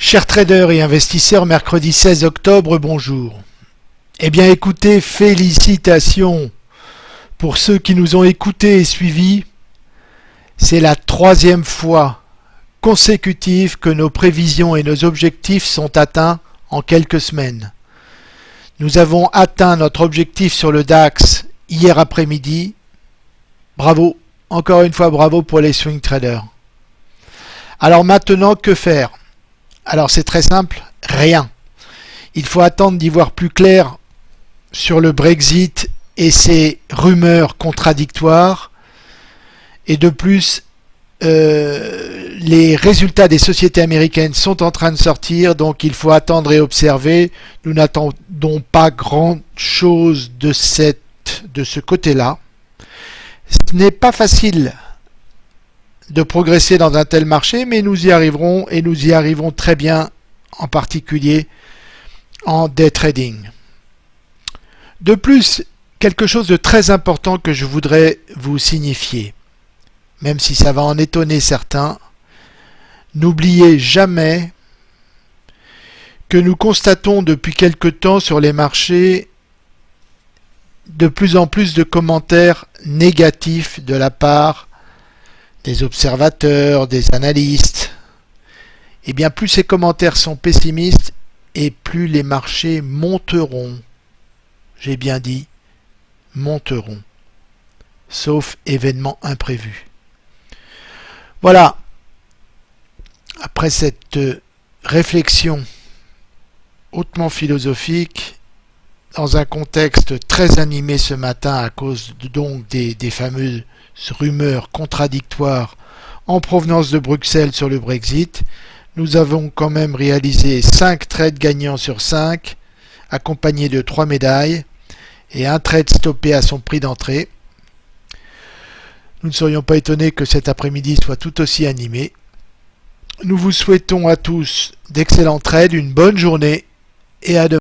Chers traders et investisseurs, mercredi 16 octobre, bonjour. Eh bien écoutez, félicitations pour ceux qui nous ont écoutés et suivis. C'est la troisième fois consécutive que nos prévisions et nos objectifs sont atteints en quelques semaines. Nous avons atteint notre objectif sur le DAX hier après-midi. Bravo, encore une fois bravo pour les swing traders. Alors maintenant, que faire? Alors c'est très simple, rien. Il faut attendre d'y voir plus clair sur le Brexit et ses rumeurs contradictoires. Et de plus, euh, les résultats des sociétés américaines sont en train de sortir, donc il faut attendre et observer. Nous n'attendons pas grand chose de, cette, de ce côté-là. Ce n'est pas facile de progresser dans un tel marché, mais nous y arriverons et nous y arriverons très bien, en particulier en day trading. De plus, quelque chose de très important que je voudrais vous signifier, même si ça va en étonner certains, n'oubliez jamais que nous constatons depuis quelque temps sur les marchés de plus en plus de commentaires négatifs de la part des observateurs, des analystes, eh bien plus ces commentaires sont pessimistes et plus les marchés monteront. J'ai bien dit monteront, sauf événement imprévu. Voilà, après cette réflexion hautement philosophique, dans un contexte très animé ce matin à cause donc des, des fameuses rumeurs contradictoires en provenance de Bruxelles sur le Brexit, nous avons quand même réalisé 5 trades gagnants sur 5, accompagnés de 3 médailles, et un trade stoppé à son prix d'entrée. Nous ne serions pas étonnés que cet après-midi soit tout aussi animé. Nous vous souhaitons à tous d'excellents trades, une bonne journée et à demain.